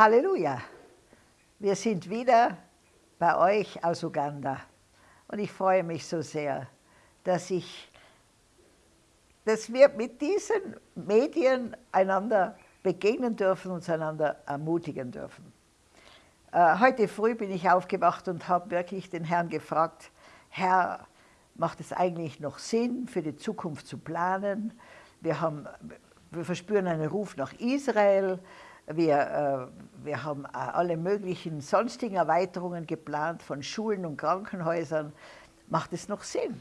Halleluja! Wir sind wieder bei euch aus Uganda und ich freue mich so sehr, dass, ich, dass wir mit diesen Medien einander begegnen dürfen, uns einander ermutigen dürfen. Äh, heute früh bin ich aufgewacht und habe wirklich den Herrn gefragt, Herr, macht es eigentlich noch Sinn, für die Zukunft zu planen? Wir, haben, wir verspüren einen Ruf nach Israel, wir, äh, wir haben alle möglichen sonstigen Erweiterungen geplant von Schulen und Krankenhäusern. Macht es noch Sinn?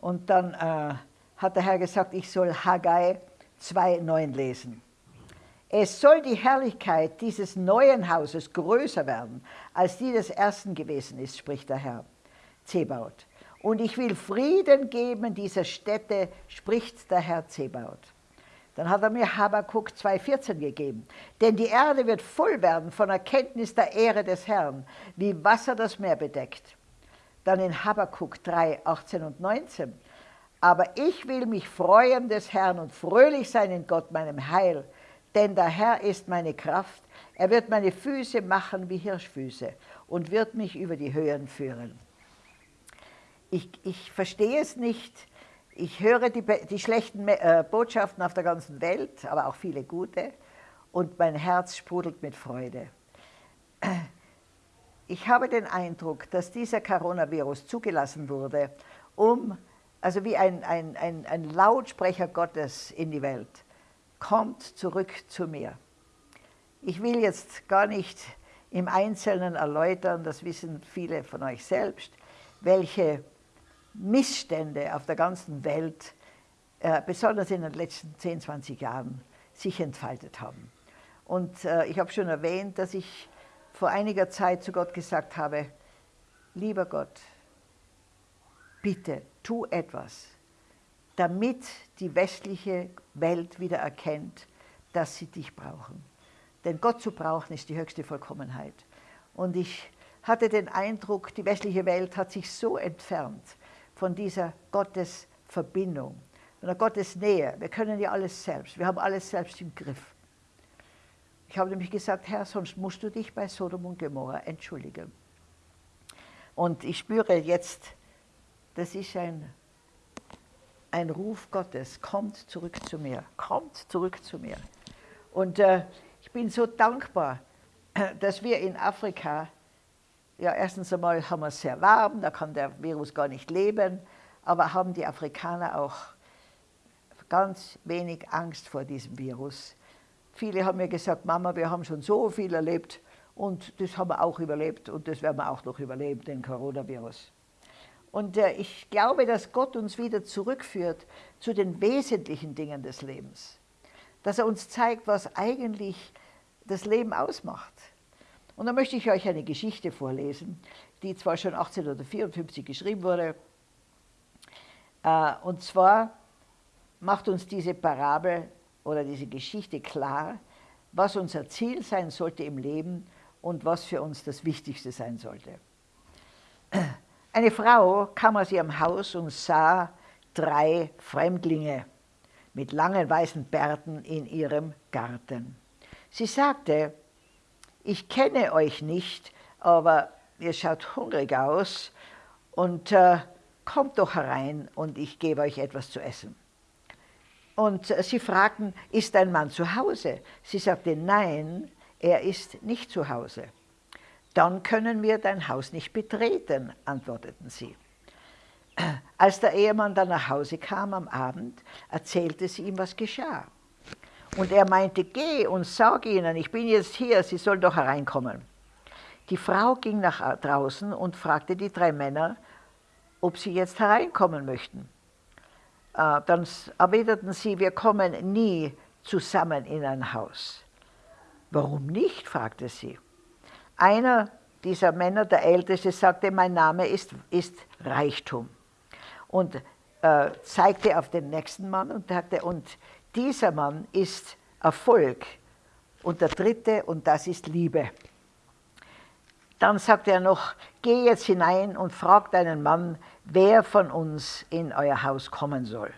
Und dann äh, hat der Herr gesagt, ich soll Haggai 2,9 lesen. Es soll die Herrlichkeit dieses neuen Hauses größer werden, als die des ersten gewesen ist, spricht der Herr Zebaut. Und ich will Frieden geben dieser Städte, spricht der Herr Zebaut. Dann hat er mir Habakkuk 2,14 gegeben. Denn die Erde wird voll werden von Erkenntnis der Ehre des Herrn, wie Wasser das Meer bedeckt. Dann in Habakkuk 3, 18 und 19. Aber ich will mich freuen des Herrn und fröhlich sein in Gott, meinem Heil. Denn der Herr ist meine Kraft. Er wird meine Füße machen wie Hirschfüße und wird mich über die Höhen führen. Ich, ich verstehe es nicht, ich höre die, die schlechten äh, Botschaften auf der ganzen Welt, aber auch viele gute, und mein Herz sprudelt mit Freude. Ich habe den Eindruck, dass dieser Coronavirus zugelassen wurde, um, also wie ein, ein, ein, ein Lautsprecher Gottes in die Welt, kommt zurück zu mir. Ich will jetzt gar nicht im Einzelnen erläutern, das wissen viele von euch selbst, welche Missstände auf der ganzen Welt, äh, besonders in den letzten 10, 20 Jahren, sich entfaltet haben. Und äh, ich habe schon erwähnt, dass ich vor einiger Zeit zu Gott gesagt habe, lieber Gott, bitte tu etwas, damit die westliche Welt wieder erkennt, dass sie dich brauchen. Denn Gott zu brauchen ist die höchste Vollkommenheit. Und ich hatte den Eindruck, die westliche Welt hat sich so entfernt von dieser Gottesverbindung, von der Gottesnähe. Wir können ja alles selbst, wir haben alles selbst im Griff. Ich habe nämlich gesagt, Herr, sonst musst du dich bei Sodom und Gomorra entschuldigen. Und ich spüre jetzt, das ist ein, ein Ruf Gottes, kommt zurück zu mir, kommt zurück zu mir. Und äh, ich bin so dankbar, dass wir in Afrika ja, erstens einmal haben wir es sehr warm, da kann der Virus gar nicht leben, aber haben die Afrikaner auch ganz wenig Angst vor diesem Virus. Viele haben mir gesagt, Mama, wir haben schon so viel erlebt und das haben wir auch überlebt und das werden wir auch noch überleben, den Coronavirus. Und äh, ich glaube, dass Gott uns wieder zurückführt zu den wesentlichen Dingen des Lebens. Dass er uns zeigt, was eigentlich das Leben ausmacht. Und da möchte ich euch eine Geschichte vorlesen, die zwar schon 1854 geschrieben wurde. Äh, und zwar macht uns diese Parabel oder diese Geschichte klar, was unser Ziel sein sollte im Leben und was für uns das Wichtigste sein sollte. Eine Frau kam aus ihrem Haus und sah drei Fremdlinge mit langen weißen Bärten in ihrem Garten. Sie sagte, ich kenne euch nicht, aber ihr schaut hungrig aus und äh, kommt doch herein und ich gebe euch etwas zu essen. Und äh, sie fragten, ist dein Mann zu Hause? Sie sagte, nein, er ist nicht zu Hause. Dann können wir dein Haus nicht betreten, antworteten sie. Als der Ehemann dann nach Hause kam am Abend, erzählte sie ihm, was geschah. Und er meinte, geh und sag ihnen, ich bin jetzt hier, sie sollen doch hereinkommen. Die Frau ging nach draußen und fragte die drei Männer, ob sie jetzt hereinkommen möchten. Äh, dann erwiderten sie, wir kommen nie zusammen in ein Haus. Warum nicht? fragte sie. Einer dieser Männer, der Älteste, sagte, mein Name ist, ist Reichtum. Und äh, zeigte auf den nächsten Mann und sagte, und dieser Mann ist Erfolg. Und der dritte, und das ist Liebe. Dann sagt er noch, geh jetzt hinein und frag deinen Mann, wer von uns in euer Haus kommen soll.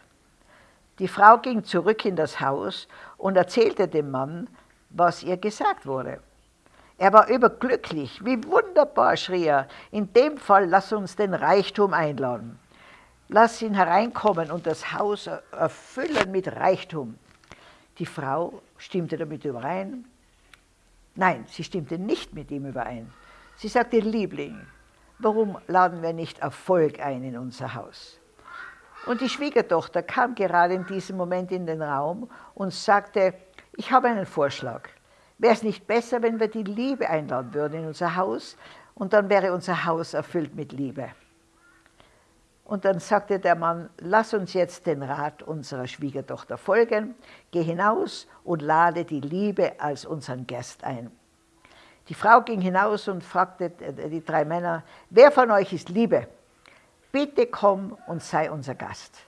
Die Frau ging zurück in das Haus und erzählte dem Mann, was ihr gesagt wurde. Er war überglücklich. Wie wunderbar, schrie er. In dem Fall lass uns den Reichtum einladen. Lass ihn hereinkommen und das Haus erfüllen mit Reichtum. Die Frau stimmte damit überein. Nein, sie stimmte nicht mit ihm überein. Sie sagte, Liebling, warum laden wir nicht Erfolg ein in unser Haus? Und die Schwiegertochter kam gerade in diesem Moment in den Raum und sagte, ich habe einen Vorschlag. Wäre es nicht besser, wenn wir die Liebe einladen würden in unser Haus und dann wäre unser Haus erfüllt mit Liebe. Und dann sagte der Mann, lass uns jetzt den Rat unserer Schwiegertochter folgen, geh hinaus und lade die Liebe als unseren Gast ein. Die Frau ging hinaus und fragte die drei Männer, wer von euch ist Liebe? Bitte komm und sei unser Gast.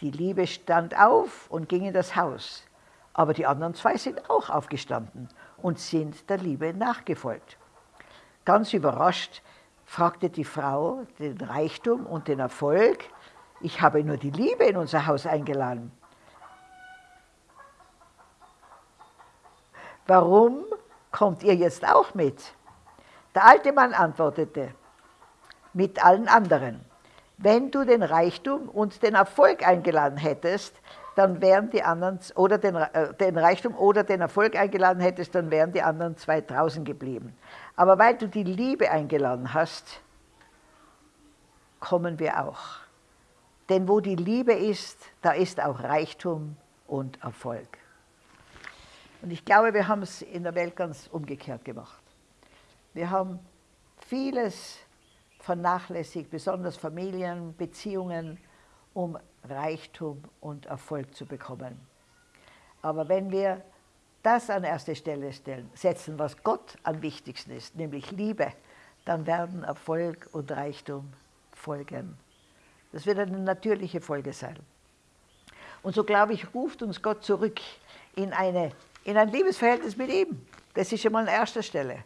Die Liebe stand auf und ging in das Haus. Aber die anderen zwei sind auch aufgestanden und sind der Liebe nachgefolgt. Ganz überrascht fragte die Frau den Reichtum und den Erfolg, ich habe nur die Liebe in unser Haus eingeladen. Warum kommt ihr jetzt auch mit? Der alte Mann antwortete, mit allen anderen. Wenn du den Reichtum und den Erfolg eingeladen hättest, dann wären die anderen, oder den, äh, den Reichtum oder den Erfolg eingeladen hättest, dann wären die anderen zwei draußen geblieben. Aber weil du die Liebe eingeladen hast, kommen wir auch. Denn wo die Liebe ist, da ist auch Reichtum und Erfolg. Und ich glaube, wir haben es in der Welt ganz umgekehrt gemacht. Wir haben vieles vernachlässigt, besonders Familien, Beziehungen, um Reichtum und Erfolg zu bekommen. Aber wenn wir das an erste Stelle stellen, setzen, was Gott am wichtigsten ist, nämlich Liebe, dann werden Erfolg und Reichtum folgen. Das wird eine natürliche Folge sein. Und so glaube ich, ruft uns Gott zurück in, eine, in ein Liebesverhältnis mit ihm. Das ist schon mal an erster Stelle.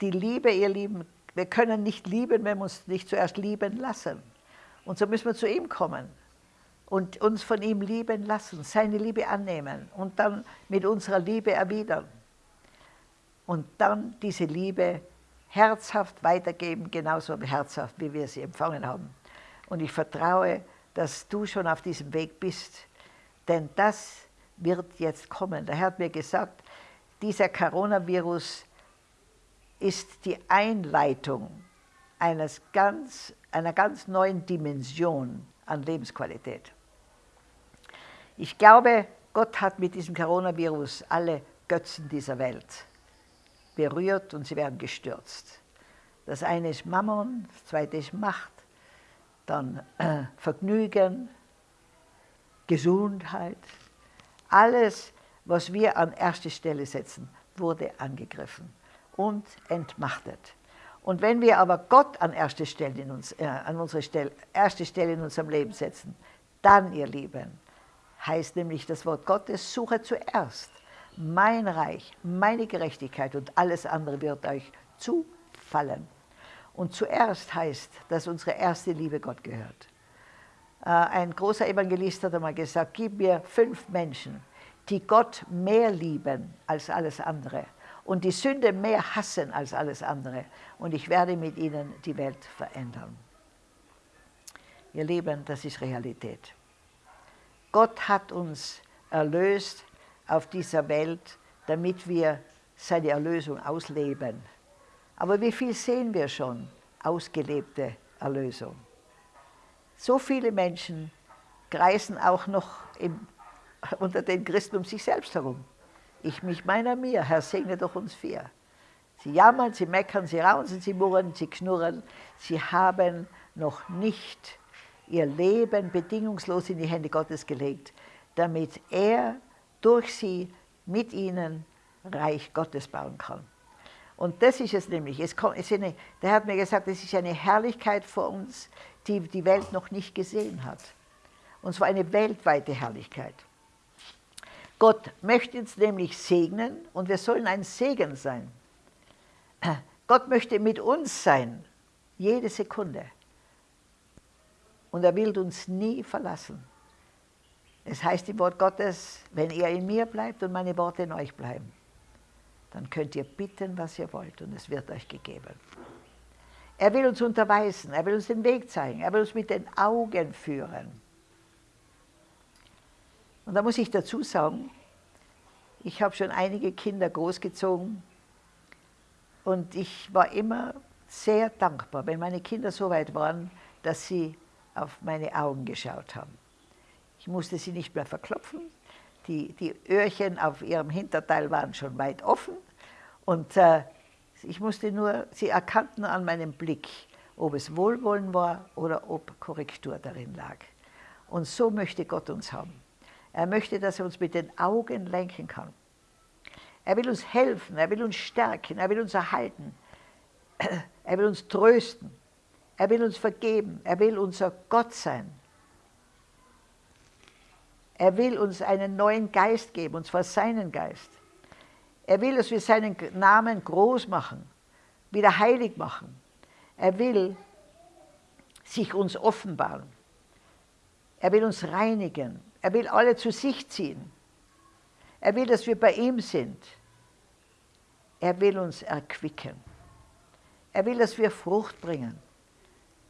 Die Liebe, ihr Lieben, wir können nicht lieben, wenn wir uns nicht zuerst lieben lassen. Und so müssen wir zu ihm kommen und uns von ihm lieben lassen, seine Liebe annehmen und dann mit unserer Liebe erwidern. Und dann diese Liebe herzhaft weitergeben, genauso herzhaft, wie wir sie empfangen haben. Und ich vertraue, dass du schon auf diesem Weg bist, denn das wird jetzt kommen. Der Herr hat mir gesagt, dieser Coronavirus ist die Einleitung eines ganz, einer ganz neuen Dimension an Lebensqualität. Ich glaube, Gott hat mit diesem Coronavirus alle Götzen dieser Welt berührt und sie werden gestürzt. Das eine ist Mammon, das zweite ist Macht, dann äh, Vergnügen, Gesundheit. Alles, was wir an erste Stelle setzen, wurde angegriffen und entmachtet. Und wenn wir aber Gott an erste Stelle in, uns, äh, an unsere Stelle, erste Stelle in unserem Leben setzen, dann, ihr Lieben, heißt nämlich das Wort Gottes, suche zuerst mein Reich, meine Gerechtigkeit und alles andere wird euch zufallen. Und zuerst heißt, dass unsere erste Liebe Gott gehört. Äh, ein großer Evangelist hat einmal gesagt, gib mir fünf Menschen, die Gott mehr lieben als alles andere und die Sünde mehr hassen als alles andere. Und ich werde mit ihnen die Welt verändern. Ihr Lieben, das ist Realität. Gott hat uns erlöst auf dieser Welt, damit wir seine Erlösung ausleben. Aber wie viel sehen wir schon? Ausgelebte Erlösung. So viele Menschen kreisen auch noch im, unter den Christen um sich selbst herum. Ich mich meiner mir, Herr, segne doch uns vier. Sie jammern, sie meckern, sie rausen, sie murren, sie knurren. Sie haben noch nicht ihr Leben bedingungslos in die Hände Gottes gelegt, damit er durch sie mit ihnen Reich Gottes bauen kann. Und das ist es nämlich. Es kommt, es eine, der hat mir gesagt, es ist eine Herrlichkeit vor uns, die die Welt noch nicht gesehen hat. Und zwar eine weltweite Herrlichkeit. Gott möchte uns nämlich segnen und wir sollen ein Segen sein. Gott möchte mit uns sein, jede Sekunde. Und er will uns nie verlassen. Es heißt im Wort Gottes, wenn ihr in mir bleibt und meine Worte in euch bleiben, dann könnt ihr bitten, was ihr wollt, und es wird euch gegeben. Er will uns unterweisen, er will uns den Weg zeigen, er will uns mit den Augen führen. Und da muss ich dazu sagen, ich habe schon einige Kinder großgezogen und ich war immer sehr dankbar, wenn meine Kinder so weit waren, dass sie auf meine Augen geschaut haben. Ich musste sie nicht mehr verklopfen, die, die Öhrchen auf ihrem Hinterteil waren schon weit offen und äh, ich musste nur, sie erkannten an meinem Blick, ob es Wohlwollen war oder ob Korrektur darin lag. Und so möchte Gott uns haben. Er möchte, dass er uns mit den Augen lenken kann. Er will uns helfen, er will uns stärken, er will uns erhalten, er will uns trösten, er will uns vergeben, er will unser Gott sein. Er will uns einen neuen Geist geben, und zwar seinen Geist. Er will, dass wir seinen Namen groß machen, wieder heilig machen. Er will sich uns offenbaren. Er will uns reinigen. Er will alle zu sich ziehen. Er will, dass wir bei ihm sind. Er will uns erquicken. Er will, dass wir Frucht bringen.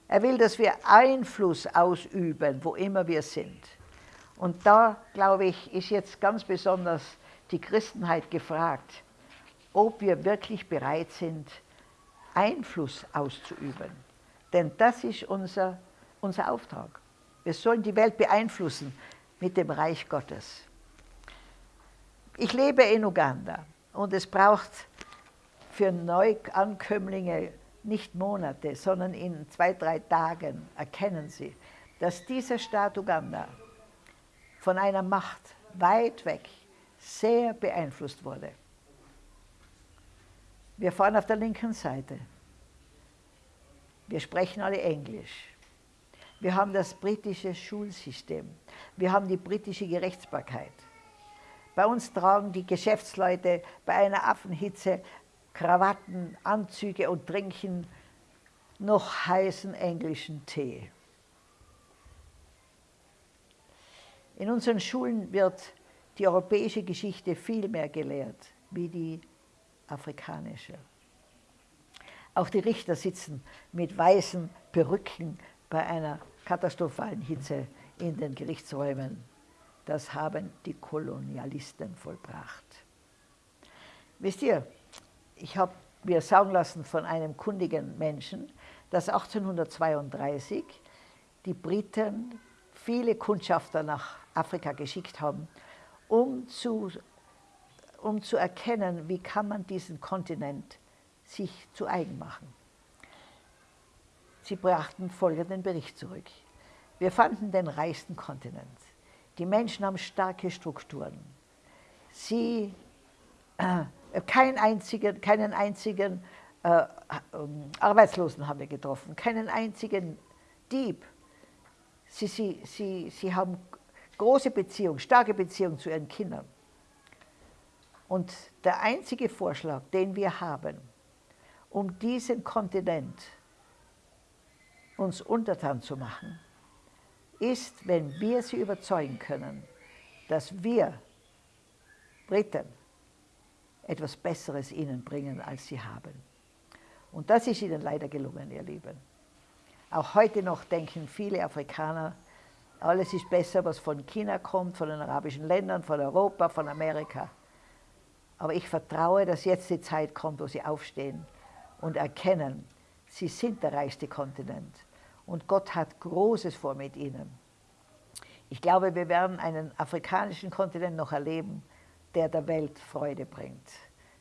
Er will, dass wir Einfluss ausüben, wo immer wir sind. Und da, glaube ich, ist jetzt ganz besonders die Christenheit gefragt, ob wir wirklich bereit sind, Einfluss auszuüben. Denn das ist unser, unser Auftrag. Wir sollen die Welt beeinflussen mit dem Reich Gottes. Ich lebe in Uganda und es braucht für Neuankömmlinge nicht Monate, sondern in zwei, drei Tagen erkennen sie, dass dieser Staat Uganda von einer Macht weit weg sehr beeinflusst wurde. Wir fahren auf der linken Seite. Wir sprechen alle Englisch. Wir haben das britische Schulsystem. Wir haben die britische Gerichtsbarkeit. Bei uns tragen die Geschäftsleute bei einer Affenhitze Krawatten, Anzüge und trinken noch heißen englischen Tee. In unseren Schulen wird die europäische Geschichte viel mehr gelehrt wie die afrikanische. Auch die Richter sitzen mit weißen Perücken bei einer katastrophalen Hitze in den Gerichtsräumen. Das haben die Kolonialisten vollbracht. Wisst ihr, ich habe mir sagen lassen von einem kundigen Menschen, dass 1832 die Briten viele Kundschafter nach Afrika geschickt haben, um zu, um zu erkennen, wie kann man diesen Kontinent sich zu eigen machen. Sie brachten folgenden Bericht zurück. Wir fanden den reichsten Kontinent. Die Menschen haben starke Strukturen. Sie äh, kein einzigen, keinen einzigen äh, Arbeitslosen haben wir getroffen, keinen einzigen Dieb. Sie, sie, sie, sie haben große Beziehungen, starke Beziehungen zu ihren Kindern. Und der einzige Vorschlag, den wir haben, um diesen Kontinent uns untertan zu machen, ist, wenn wir sie überzeugen können, dass wir Briten etwas Besseres ihnen bringen, als sie haben. Und das ist ihnen leider gelungen, ihr Lieben. Auch heute noch denken viele Afrikaner, alles ist besser, was von China kommt, von den arabischen Ländern, von Europa, von Amerika. Aber ich vertraue, dass jetzt die Zeit kommt, wo sie aufstehen und erkennen, sie sind der reichste Kontinent. Und Gott hat Großes vor mit ihnen. Ich glaube, wir werden einen afrikanischen Kontinent noch erleben, der der Welt Freude bringt,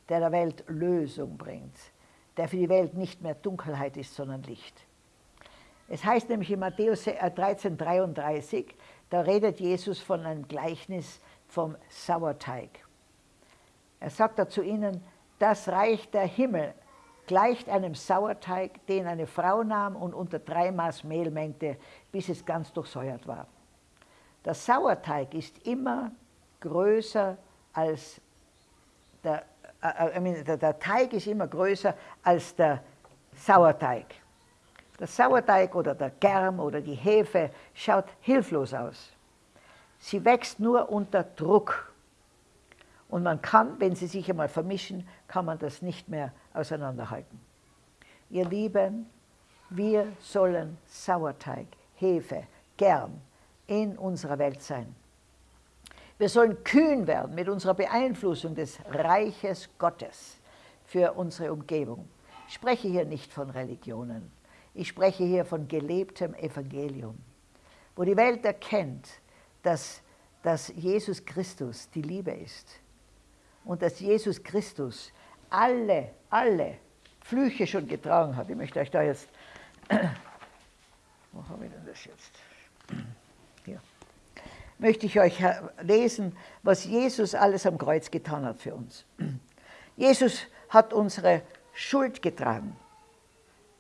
der der Welt Lösung bringt, der für die Welt nicht mehr Dunkelheit ist, sondern Licht. Es heißt nämlich in Matthäus 13,33, äh, da redet Jesus von einem Gleichnis vom Sauerteig. Er sagt da zu ihnen, das Reich der Himmel gleicht einem Sauerteig, den eine Frau nahm und unter drei Maß Mehl mengte, bis es ganz durchsäuert war. Der Sauerteig ist immer größer als der, äh, äh der, der Teig ist immer größer als der Sauerteig. Der Sauerteig oder der Germ oder die Hefe schaut hilflos aus. Sie wächst nur unter Druck. Und man kann, wenn sie sich einmal vermischen, kann man das nicht mehr auseinanderhalten. Ihr Lieben, wir sollen Sauerteig, Hefe, gern in unserer Welt sein. Wir sollen kühn werden mit unserer Beeinflussung des Reiches Gottes für unsere Umgebung. Ich spreche hier nicht von Religionen. Ich spreche hier von gelebtem Evangelium, wo die Welt erkennt, dass, dass Jesus Christus die Liebe ist und dass Jesus Christus alle, alle Flüche schon getragen hat. Ich möchte euch da jetzt, wo habe ich denn das jetzt? Hier. Möchte ich euch lesen, was Jesus alles am Kreuz getan hat für uns. Jesus hat unsere Schuld getragen.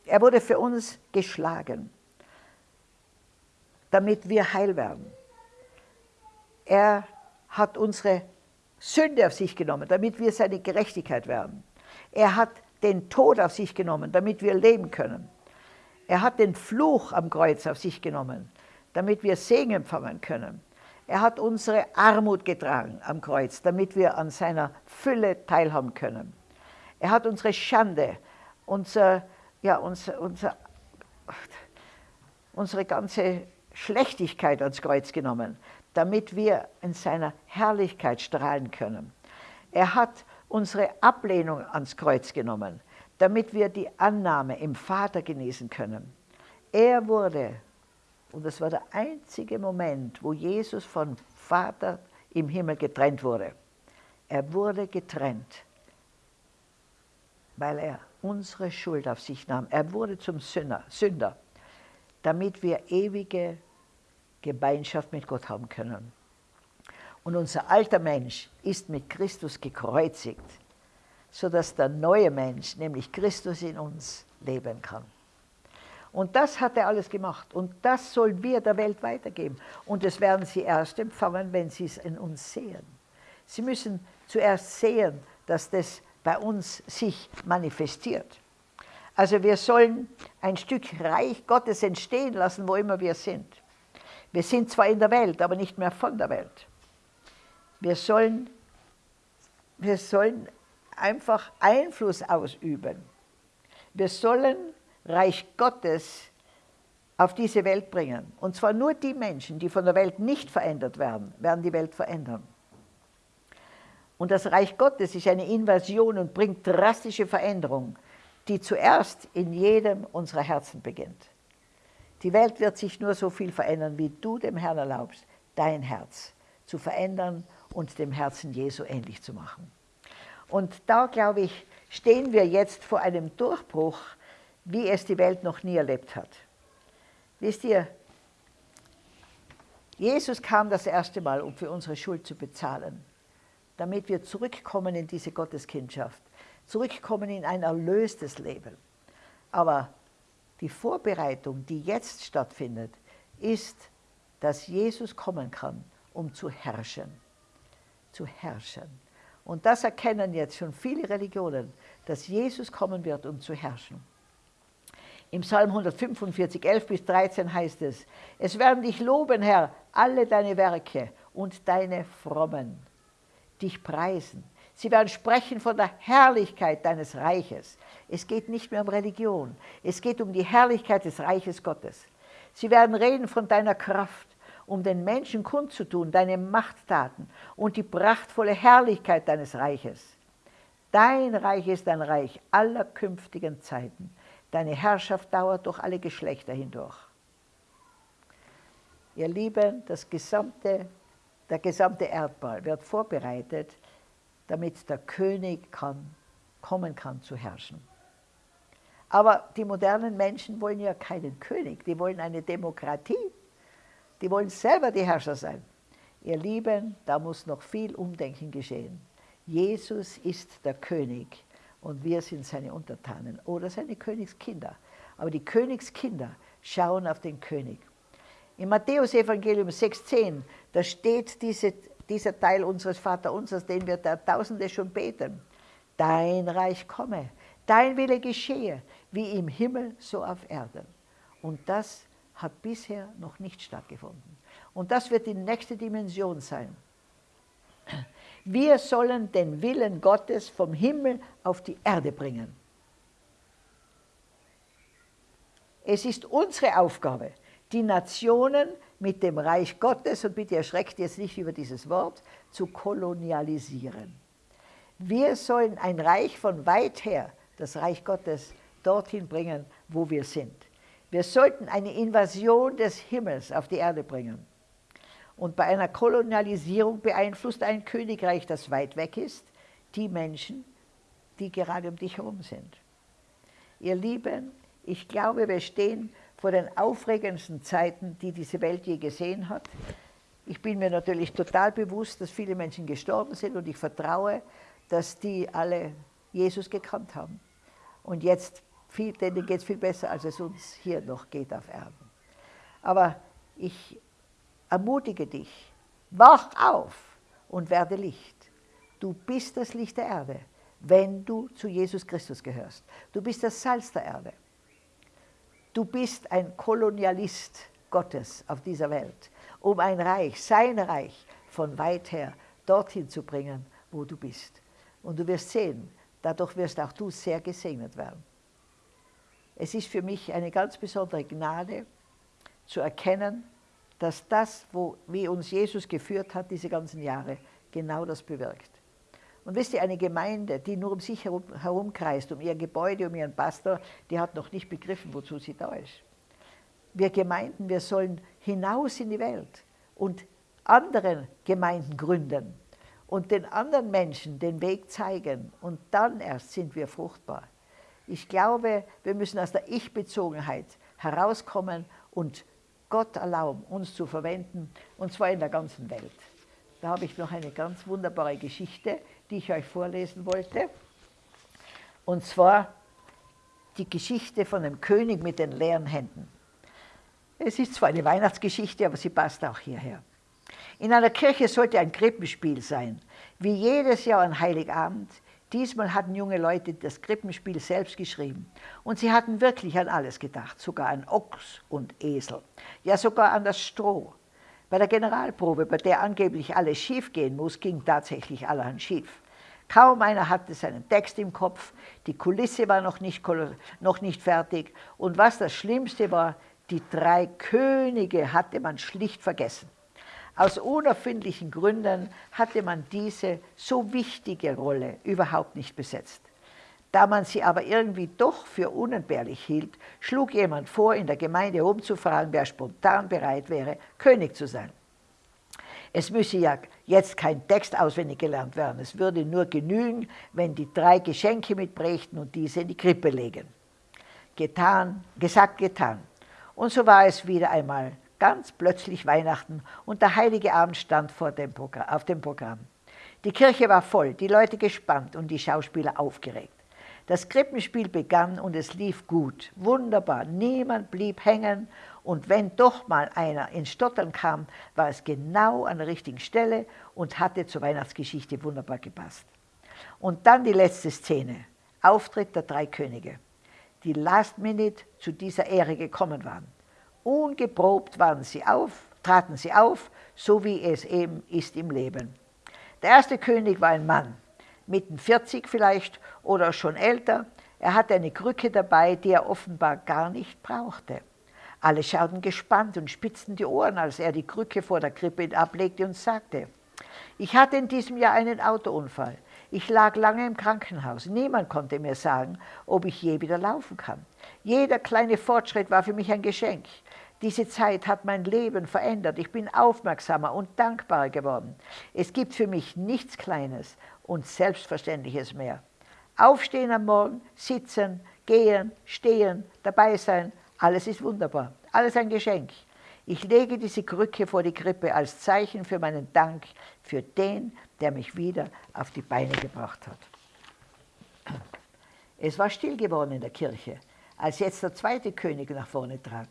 Er wurde für uns geschlagen, damit wir heil werden. Er hat unsere Sünde auf sich genommen, damit wir seine Gerechtigkeit werden. Er hat den Tod auf sich genommen, damit wir leben können. Er hat den Fluch am Kreuz auf sich genommen, damit wir Segen empfangen können. Er hat unsere Armut getragen am Kreuz, damit wir an seiner Fülle teilhaben können. Er hat unsere Schande, unser, ja, unser, unser, unsere ganze Schlechtigkeit ans Kreuz genommen, damit wir in seiner Herrlichkeit strahlen können. Er hat unsere Ablehnung ans Kreuz genommen, damit wir die Annahme im Vater genießen können. Er wurde, und das war der einzige Moment, wo Jesus von Vater im Himmel getrennt wurde. Er wurde getrennt, weil er unsere Schuld auf sich nahm. Er wurde zum Sünder, Sünder damit wir ewige Gemeinschaft mit Gott haben können. Und unser alter Mensch ist mit Christus gekreuzigt, sodass der neue Mensch, nämlich Christus in uns, leben kann. Und das hat er alles gemacht. Und das sollen wir der Welt weitergeben. Und das werden sie erst empfangen, wenn sie es in uns sehen. Sie müssen zuerst sehen, dass das bei uns sich manifestiert. Also wir sollen ein Stück Reich Gottes entstehen lassen, wo immer wir sind. Wir sind zwar in der Welt, aber nicht mehr von der Welt. Wir sollen, wir sollen einfach Einfluss ausüben. Wir sollen Reich Gottes auf diese Welt bringen. Und zwar nur die Menschen, die von der Welt nicht verändert werden, werden die Welt verändern. Und das Reich Gottes ist eine Invasion und bringt drastische Veränderungen, die zuerst in jedem unserer Herzen beginnt. Die Welt wird sich nur so viel verändern, wie du dem Herrn erlaubst, dein Herz zu verändern und dem Herzen Jesu ähnlich zu machen. Und da, glaube ich, stehen wir jetzt vor einem Durchbruch, wie es die Welt noch nie erlebt hat. Wisst ihr, Jesus kam das erste Mal, um für unsere Schuld zu bezahlen, damit wir zurückkommen in diese Gotteskindschaft, zurückkommen in ein erlöstes Leben. Aber die Vorbereitung, die jetzt stattfindet, ist, dass Jesus kommen kann, um zu herrschen. Zu herrschen. Und das erkennen jetzt schon viele Religionen, dass Jesus kommen wird, um zu herrschen. Im Psalm 145, 11 bis 13 heißt es, es werden dich loben, Herr, alle deine Werke und deine Frommen, dich preisen. Sie werden sprechen von der Herrlichkeit deines Reiches. Es geht nicht mehr um Religion. Es geht um die Herrlichkeit des Reiches Gottes. Sie werden reden von deiner Kraft, um den Menschen kundzutun, deine Machttaten und die prachtvolle Herrlichkeit deines Reiches. Dein Reich ist ein Reich aller künftigen Zeiten. Deine Herrschaft dauert durch alle Geschlechter hindurch. Ihr Lieben, das gesamte, der gesamte Erdball wird vorbereitet damit der König kann, kommen kann zu herrschen. Aber die modernen Menschen wollen ja keinen König, die wollen eine Demokratie. Die wollen selber die Herrscher sein. Ihr Lieben, da muss noch viel Umdenken geschehen. Jesus ist der König und wir sind seine Untertanen oder seine Königskinder. Aber die Königskinder schauen auf den König. Im Matthäus-Evangelium 6,10, da steht diese dieser Teil unseres Vaterunsers, den wir da Tausende schon beten. Dein Reich komme, dein Wille geschehe, wie im Himmel, so auf Erden. Und das hat bisher noch nicht stattgefunden. Und das wird die nächste Dimension sein. Wir sollen den Willen Gottes vom Himmel auf die Erde bringen. Es ist unsere Aufgabe, die Nationen mit dem Reich Gottes, und bitte erschreckt jetzt nicht über dieses Wort, zu kolonialisieren. Wir sollen ein Reich von weit her, das Reich Gottes, dorthin bringen, wo wir sind. Wir sollten eine Invasion des Himmels auf die Erde bringen. Und bei einer Kolonialisierung beeinflusst ein Königreich, das weit weg ist, die Menschen, die gerade um dich herum sind. Ihr Lieben, ich glaube, wir stehen vor den aufregendsten Zeiten, die diese Welt je gesehen hat. Ich bin mir natürlich total bewusst, dass viele Menschen gestorben sind und ich vertraue, dass die alle Jesus gekannt haben. Und jetzt, denen geht es viel besser, als es uns hier noch geht auf Erden. Aber ich ermutige dich, wach auf und werde Licht. Du bist das Licht der Erde, wenn du zu Jesus Christus gehörst. Du bist das Salz der Erde. Du bist ein Kolonialist Gottes auf dieser Welt, um ein Reich, sein Reich, von weit her dorthin zu bringen, wo du bist. Und du wirst sehen, dadurch wirst auch du sehr gesegnet werden. Es ist für mich eine ganz besondere Gnade zu erkennen, dass das, wo, wie uns Jesus geführt hat, diese ganzen Jahre, genau das bewirkt. Und wisst ihr, eine Gemeinde, die nur um sich herum, herumkreist, um ihr Gebäude, um ihren Pastor, die hat noch nicht begriffen, wozu sie da ist. Wir Gemeinden, wir sollen hinaus in die Welt und andere Gemeinden gründen und den anderen Menschen den Weg zeigen und dann erst sind wir fruchtbar. Ich glaube, wir müssen aus der Ich-Bezogenheit herauskommen und Gott erlauben, uns zu verwenden, und zwar in der ganzen Welt. Da habe ich noch eine ganz wunderbare Geschichte, die ich euch vorlesen wollte. Und zwar die Geschichte von dem König mit den leeren Händen. Es ist zwar eine Weihnachtsgeschichte, aber sie passt auch hierher. In einer Kirche sollte ein Krippenspiel sein, wie jedes Jahr an Heiligabend Diesmal hatten junge Leute das Krippenspiel selbst geschrieben. Und sie hatten wirklich an alles gedacht, sogar an Ochs und Esel. Ja, sogar an das Stroh. Bei der Generalprobe, bei der angeblich alles schief gehen muss, ging tatsächlich allerhand schief. Kaum einer hatte seinen Text im Kopf, die Kulisse war noch nicht, noch nicht fertig und was das Schlimmste war, die drei Könige hatte man schlicht vergessen. Aus unerfindlichen Gründen hatte man diese so wichtige Rolle überhaupt nicht besetzt. Da man sie aber irgendwie doch für unentbehrlich hielt, schlug jemand vor, in der Gemeinde umzufragen, wer spontan bereit wäre, König zu sein. Es müsse ja jetzt kein Text auswendig gelernt werden. Es würde nur genügen, wenn die drei Geschenke mitbrächten und diese in die Krippe legen. Getan, gesagt, getan. Und so war es wieder einmal ganz plötzlich Weihnachten und der heilige Abend stand vor dem auf dem Programm. Die Kirche war voll, die Leute gespannt und die Schauspieler aufgeregt. Das Krippenspiel begann und es lief gut, wunderbar. Niemand blieb hängen und wenn doch mal einer ins Stottern kam, war es genau an der richtigen Stelle und hatte zur Weihnachtsgeschichte wunderbar gepasst. Und dann die letzte Szene, Auftritt der drei Könige, die last minute zu dieser Ehre gekommen waren. Ungeprobt waren sie auf, traten sie auf, so wie es eben ist im Leben. Der erste König war ein Mann, mitten 40 vielleicht oder schon älter. Er hatte eine Krücke dabei, die er offenbar gar nicht brauchte. Alle schauten gespannt und spitzten die Ohren, als er die Krücke vor der Krippe ablegte und sagte, ich hatte in diesem Jahr einen Autounfall. Ich lag lange im Krankenhaus. Niemand konnte mir sagen, ob ich je wieder laufen kann. Jeder kleine Fortschritt war für mich ein Geschenk. Diese Zeit hat mein Leben verändert. Ich bin aufmerksamer und dankbarer geworden. Es gibt für mich nichts Kleines und Selbstverständliches mehr. Aufstehen am Morgen, sitzen, gehen, stehen, dabei sein, alles ist wunderbar. Alles ein Geschenk. Ich lege diese Krücke vor die Krippe als Zeichen für meinen Dank für den, der mich wieder auf die Beine gebracht hat. Es war still geworden in der Kirche, als jetzt der zweite König nach vorne trat.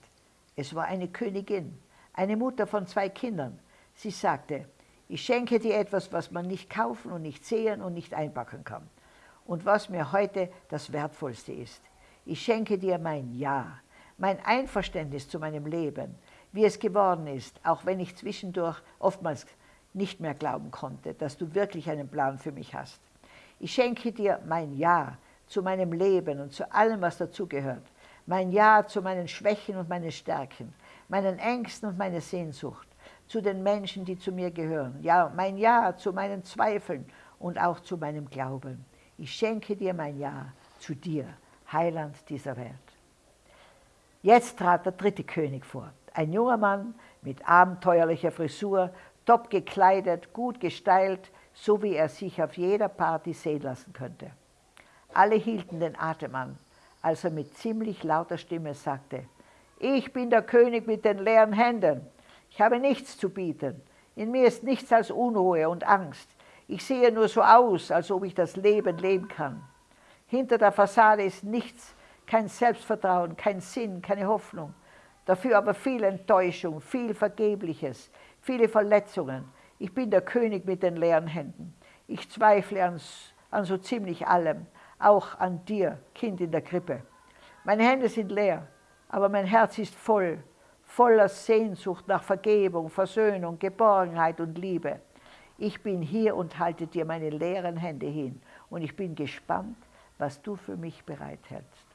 Es war eine Königin, eine Mutter von zwei Kindern. Sie sagte, ich schenke dir etwas, was man nicht kaufen und nicht sehen und nicht einpacken kann. Und was mir heute das Wertvollste ist. Ich schenke dir mein Ja, mein Einverständnis zu meinem Leben, wie es geworden ist, auch wenn ich zwischendurch oftmals nicht mehr glauben konnte, dass du wirklich einen Plan für mich hast. Ich schenke dir mein Ja zu meinem Leben und zu allem, was dazugehört. Mein Ja zu meinen Schwächen und meinen Stärken, meinen Ängsten und meiner Sehnsucht, zu den Menschen, die zu mir gehören. Ja, mein Ja zu meinen Zweifeln und auch zu meinem Glauben. Ich schenke dir mein Ja zu dir, Heiland dieser Welt. Jetzt trat der dritte König vor. Ein junger Mann mit abenteuerlicher Frisur, top gekleidet, gut gestylt, so wie er sich auf jeder Party sehen lassen könnte. Alle hielten den Atem an, als er mit ziemlich lauter Stimme sagte, ich bin der König mit den leeren Händen. Ich habe nichts zu bieten. In mir ist nichts als Unruhe und Angst. Ich sehe nur so aus, als ob ich das Leben leben kann. Hinter der Fassade ist nichts, kein Selbstvertrauen, kein Sinn, keine Hoffnung. Dafür aber viel Enttäuschung, viel Vergebliches, viele Verletzungen. Ich bin der König mit den leeren Händen. Ich zweifle an, so ziemlich allem, auch an dir, Kind in der Krippe. Meine Hände sind leer, aber mein Herz ist voll, voller Sehnsucht nach Vergebung, Versöhnung, Geborgenheit und Liebe. Ich bin hier und halte dir meine leeren Hände hin und ich bin gespannt, was du für mich bereithältst.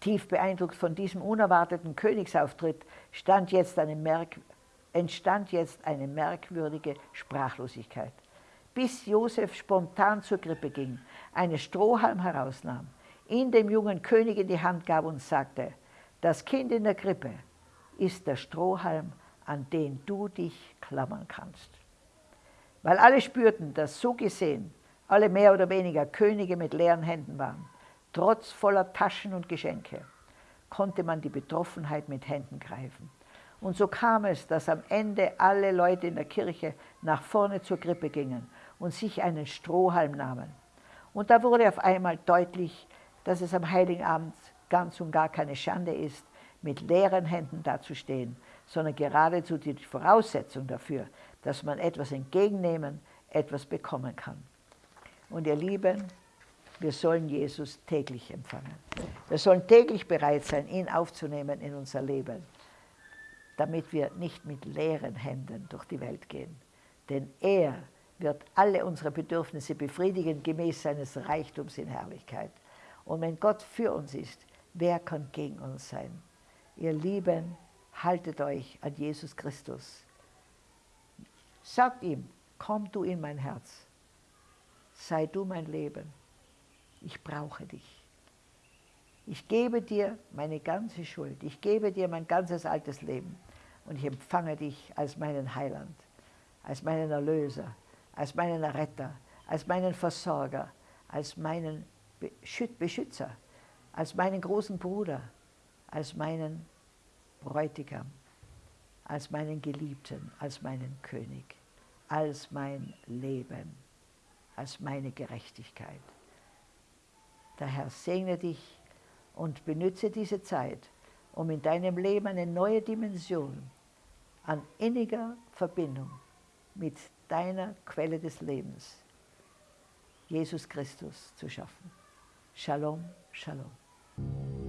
Tief beeindruckt von diesem unerwarteten Königsauftritt stand jetzt eine entstand jetzt eine merkwürdige Sprachlosigkeit. Bis Josef spontan zur Krippe ging, einen Strohhalm herausnahm, ihn dem jungen König in die Hand gab und sagte, das Kind in der Krippe ist der Strohhalm, an den du dich klammern kannst. Weil alle spürten, dass so gesehen alle mehr oder weniger Könige mit leeren Händen waren, trotz voller Taschen und Geschenke, konnte man die Betroffenheit mit Händen greifen. Und so kam es, dass am Ende alle Leute in der Kirche nach vorne zur Krippe gingen und sich einen Strohhalm nahmen. Und da wurde auf einmal deutlich, dass es am Heiligen Abend ganz und gar keine Schande ist, mit leeren Händen dazustehen, sondern geradezu die Voraussetzung dafür, dass man etwas entgegennehmen, etwas bekommen kann. Und ihr Lieben, wir sollen Jesus täglich empfangen. Wir sollen täglich bereit sein, ihn aufzunehmen in unser Leben damit wir nicht mit leeren Händen durch die Welt gehen. Denn er wird alle unsere Bedürfnisse befriedigen, gemäß seines Reichtums in Herrlichkeit. Und wenn Gott für uns ist, wer kann gegen uns sein? Ihr Lieben, haltet euch an Jesus Christus. Sagt ihm, komm du in mein Herz. Sei du mein Leben. Ich brauche dich. Ich gebe dir meine ganze Schuld. Ich gebe dir mein ganzes altes Leben und ich empfange dich als meinen Heiland, als meinen Erlöser, als meinen Retter, als meinen Versorger, als meinen Beschützer, als meinen großen Bruder, als meinen Bräutigam, als meinen Geliebten, als meinen König, als mein Leben, als meine Gerechtigkeit. Der Herr segne dich und benütze diese Zeit, um in deinem Leben eine neue Dimension an inniger Verbindung mit deiner Quelle des Lebens, Jesus Christus, zu schaffen. Shalom, Shalom.